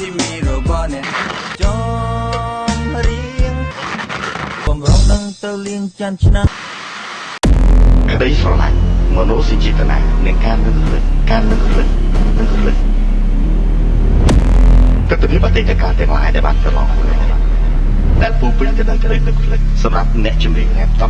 ស៊ីមីរបស់អ្នកចំរៀងបំរុងនឹងទៅលៀងចាន់ឆ្នាំក្តីស្រឡាញ់មនោសញ្ចេតនានិងការនឹករលឹកការនឹករលឹកនឹករលឹកទស្សនវិជ្ជាអតីតកាលទាំងឡាយដែលបានកន្លងមកដែលពូពេញទៅដោយក្តីនឹករលឹកសម្រាប់អ្នកជំនាញរ៉េប